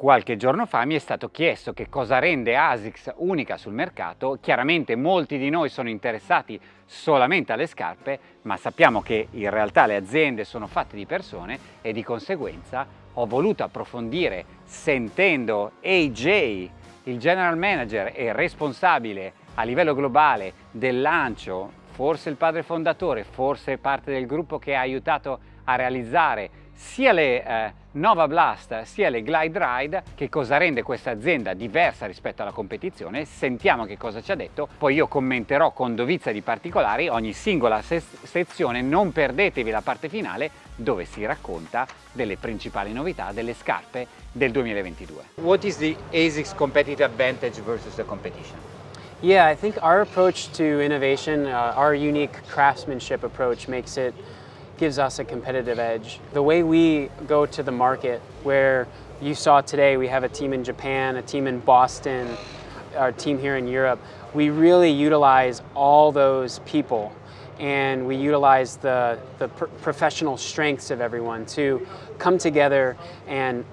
Qualche giorno fa mi è stato chiesto che cosa rende ASICS unica sul mercato, chiaramente molti di noi sono interessati solamente alle scarpe, ma sappiamo che in realtà le aziende sono fatte di persone e di conseguenza ho voluto approfondire sentendo AJ, il general manager e responsabile a livello globale del lancio, forse il padre fondatore, forse parte del gruppo che ha aiutato a realizzare sia le eh, Nova Blast sia le Glide Ride, che cosa rende questa azienda diversa rispetto alla competizione, sentiamo che cosa ci ha detto, poi io commenterò con dovizia di particolari ogni singola se sezione, non perdetevi la parte finale dove si racconta delle principali novità delle scarpe del 2022. What is the ASICS competitive advantage versus the competition? Yeah, I think our approach to innovation, uh, our unique craftsmanship approach makes it gives us a competitive edge. The way we go to the market, where you saw today we have a team in Japan, a team in Boston, our team here in Europe, we really utilize all those people and we utilize the, the pr professional strengths of everyone to come together and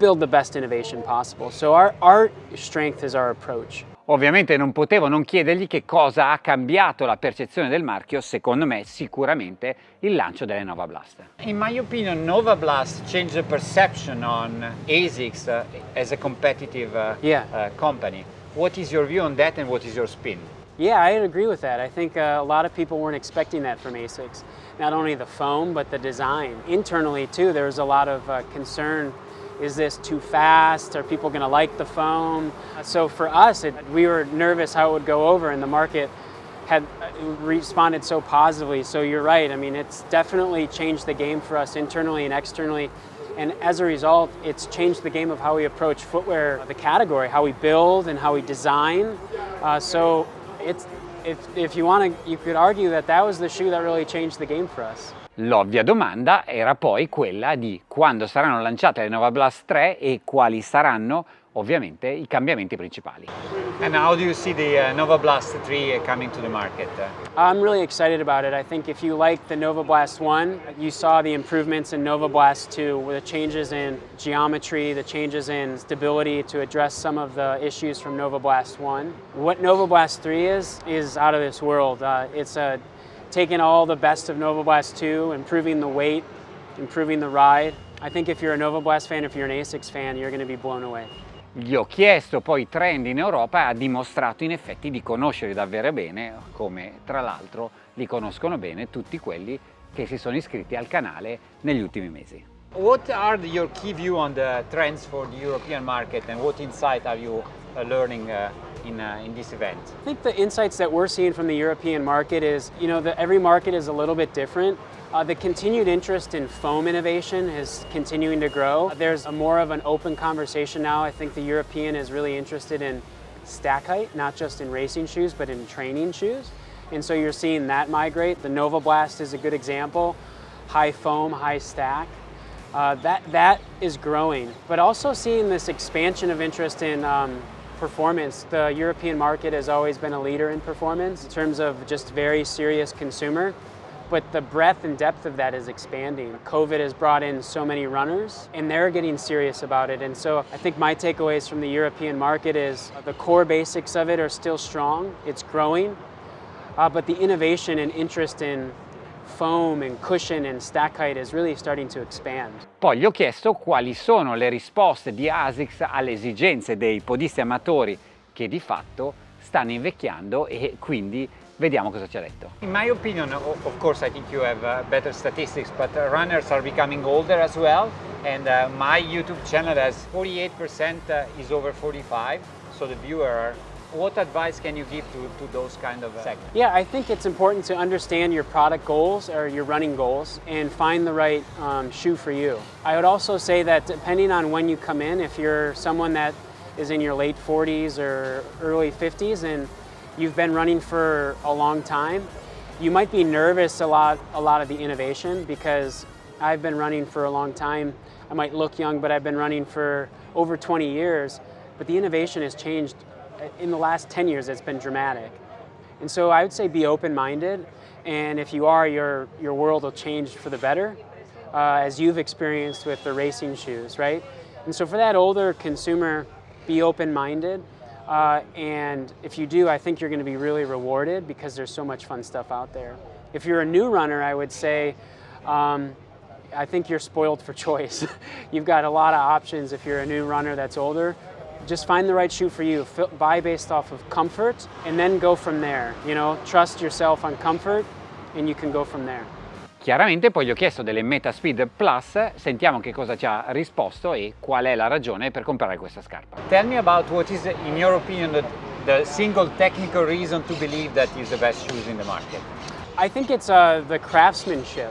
build the best innovation possible. So our, our strength is our approach. Ovviamente non potevo non chiedergli che cosa ha cambiato la percezione del marchio, secondo me sicuramente il lancio delle Nova Blast. In my opinion Nova Blast changed the perception on ASICS uh, as a competitive uh, yeah. uh, company. What is your view on that and what is your spin? Yeah, I agree with that. I think uh, a lot of people weren't expecting that from ASICS. Not only the foam, but the design. Internally too, there was a lot of uh, concern is this too fast? Are people going to like the foam? So for us, it, we were nervous how it would go over and the market had uh, responded so positively. So you're right. I mean, it's definitely changed the game for us internally and externally. And as a result, it's changed the game of how we approach footwear, the category, how we build and how we design. Uh, so it's, if, if you want to, you could argue that that was the shoe that really changed the game for us. L'ovvia domanda era poi quella di quando saranno lanciate le Nova Blast 3 e quali saranno ovviamente i cambiamenti principali. And how do you see the uh, Nova Blast 3 coming to the market? I'm really excited about it. I think if you like the Nova Blast 1, you saw the improvements in Nova Blast 2 with the changes in geometry, the changes in stability to address some of the issues from Nova Blast 1. What Nova Blast 3 is, is out of this world. Uh, it's a taking all the best of Nova Blast 2, improving the weight, improving the ride. I think if you're a Nova Blast fan, if you're an ASICS fan, you're going to be blown away. Gli ho chiesto poi i trend in Europa e ha dimostrato in effetti di conoscere davvero bene, come tra l'altro li conoscono bene tutti quelli che si sono iscritti al canale negli ultimi mesi. What are your key view on the trends for the European market and what insight are you learning uh, in, uh, in this event? I think the insights that we're seeing from the European market is, you know, the, every market is a little bit different. Uh, the continued interest in foam innovation is continuing to grow. There's a more of an open conversation now. I think the European is really interested in stack height, not just in racing shoes, but in training shoes. And so you're seeing that migrate. The Nova Blast is a good example. High foam, high stack. Uh, that, that is growing, but also seeing this expansion of interest in um, performance. The European market has always been a leader in performance in terms of just very serious consumer but the breadth and depth of that is expanding. COVID has brought in so many runners and they're getting serious about it. And so I think my takeaways from the European market is the core basics of it are still strong, it's growing, uh, but the innovation and interest in foam and cushion and stack height is really starting to expand. Poi gli ho chiesto quali sono le risposte di ASICS alle esigenze dei podisti amatori che di fatto stanno invecchiando e quindi vediamo cosa ci ha detto. In my opinion, of course I think you have uh, better statistics, but runners are becoming older as well and uh, my YouTube channel has 48% uh, is over 45, so the viewer are what advice can you give to, to those kind of segments? Yeah, I think it's important to understand your product goals or your running goals and find the right um, shoe for you. I would also say that depending on when you come in, if you're someone that is in your late 40s or early 50s and you've been running for a long time, you might be nervous a lot, a lot of the innovation because I've been running for a long time. I might look young, but I've been running for over 20 years. But the innovation has changed in the last 10 years, it's been dramatic. And so I would say be open-minded, and if you are, your, your world will change for the better, uh, as you've experienced with the racing shoes, right? And so for that older consumer, be open-minded. Uh, and if you do, I think you're going to be really rewarded because there's so much fun stuff out there. If you're a new runner, I would say, um, I think you're spoiled for choice. You've got a lot of options if you're a new runner that's older. Just find the right shoe for you. Buy based off of comfort and then go from there. You know, trust yourself on comfort and you can go from there. Chiaramente poi gli ho chiesto delle Metaspeed Plus, sentiamo che cosa ci ha risposto e qual è la ragione per comprare questa scarpa. Tell me about what is, in your opinion, the, the single technical reason to believe that is the best shoes in the market. I think it's uh, the craftsmanship,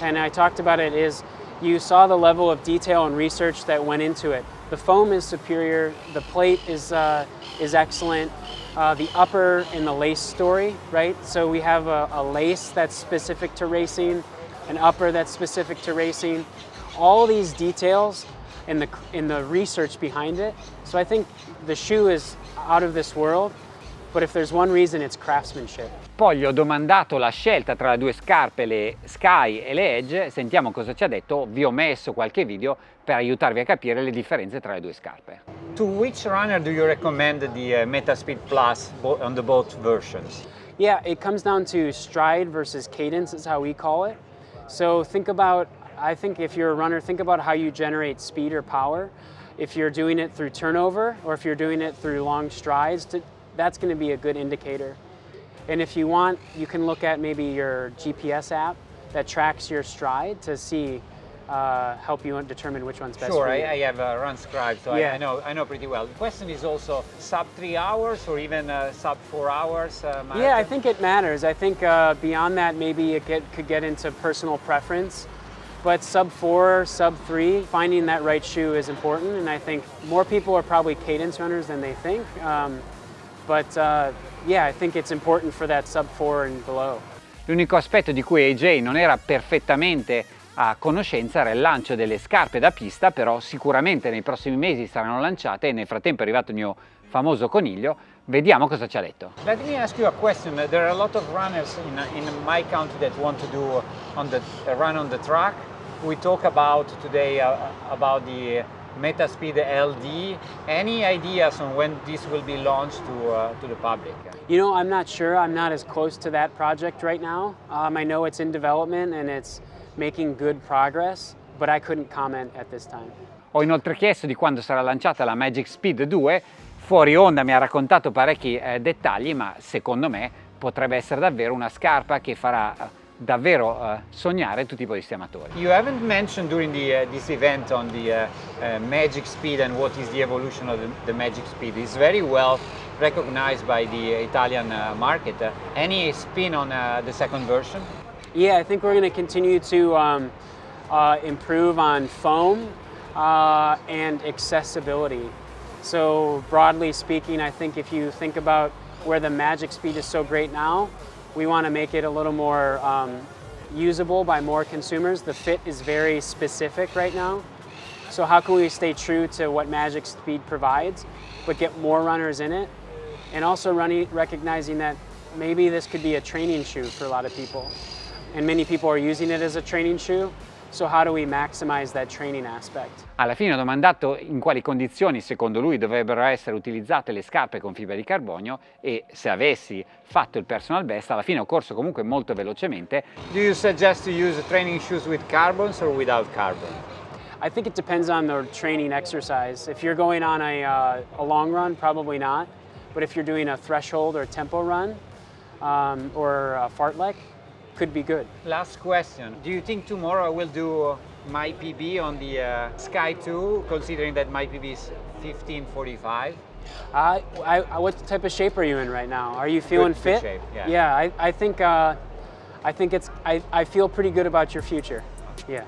and I talked about it, is you saw the level of detail and research that went into it. The foam is superior, the plate is, uh, is excellent, uh, the upper and the lace story, right? So we have a, a, lace that's specific to racing, an upper that's specific to racing, all these details and the, in the research behind it. So I think the shoe is out of this world, but if there's one reason, it's craftsmanship. Poi gli ho domandato la scelta tra le due scarpe, le Sky e le Edge, sentiamo cosa ci ha detto, vi ho messo qualche video per aiutarvi a capire le differenze tra le due scarpe. To which runner do you recommend the uh, Metaspeed Plus on the both versions? Yeah, it comes down to stride versus cadence is how we call it. So think about, I think if you're a runner, think about how you generate speed or power. If you're doing it through turnover or if you're doing it through long strides, to, that's going to be a good indicator. And if you want, you can look at maybe your GPS app that tracks your stride to see, uh, help you determine which one's best sure, for you. I, I have a run scribe, so yeah. I, I, know I know pretty well. The question is also sub three hours or even uh, sub four hours? Uh, yeah, I think it matters. I think uh, beyond that, maybe it get, could get into personal preference. But sub four, sub three, finding that right shoe is important. And I think more people are probably cadence runners than they think. Um, but uh, yeah, I think it's important for that sub 4 and below. L'unico aspetto di cui AJ non era perfettamente a conoscenza era il lancio delle scarpe da pista, però sicuramente nei prossimi mesi saranno lanciate e nel frattempo è arrivato il mio famoso coniglio, vediamo cosa ci ha detto. Let me ask you a question, there are a lot of runners in, in my country that want to do on the, run on the track. We talk about today uh, about the Metaspeed LD. Any ideas on when this will be launched to, uh, to the public? You know, I'm not sure. I'm not as close to that project right now. Um, I know it's in development and it's making good progress, but I couldn't comment at this time. Ho inoltre chiesto di quando sarà lanciata la Magic Speed 2. Fuori onda mi ha raccontato parecchi eh, dettagli, ma secondo me potrebbe essere davvero una scarpa che farà eh, davvero uh, sognare tutti i polistiamatori. You haven't mentioned during the, uh, this event on the uh, Magic Speed and what is the evolution of the, the, Magic Speed. It's very well recognized by the Italian market. any spin on the second version? Yeah, I think we're going to continue to um, improve on foam and accessibility. So broadly speaking, I think if you think about where the Magic Speed is so great now, we want to make it a little more um, usable by more consumers. The fit is very specific right now. So how can we stay true to what Magic Speed provides, but get more runners in it? And also running, recognizing that maybe this could be a training shoe for a lot of people. And many people are using it as a training shoe. So how do we maximize that training aspect? Alla fine ho domandato in quali condizioni secondo lui dovrebbero essere utilizzate le scarpe con fibra di carbonio e se avessi fatto il personal best alla fine ho corso comunque molto velocemente. Do you suggest to use training shoes with carbons or without carbon? I think it depends on the training exercise. If you're going on a, uh, a long run, probably not. But if you're doing a threshold or tempo run um, or a fartlek, could be good. Last question. Do you think tomorrow I will do my PB on the uh, Sky 2, considering that my PB is 1545? Uh, I, I, what type of shape are you in right now? Are you feeling good, fit? Good shape, yeah. Yeah, I, I think uh, I think it's I, I feel pretty good about your future. Yeah.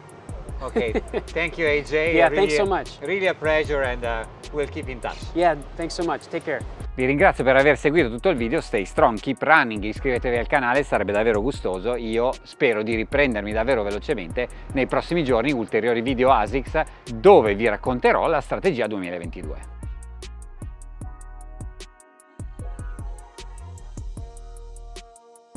Okay, thank you AJ. Yeah, really, thanks so much. Really a pleasure and uh, we'll keep in touch. Yeah, thanks so much. Take care. Vi ringrazio per aver seguito tutto il video, stay strong, keep running, iscrivetevi al canale, sarebbe davvero gustoso. Io spero di riprendermi davvero velocemente nei prossimi giorni ulteriori video ASICS dove vi racconterò la strategia 2022.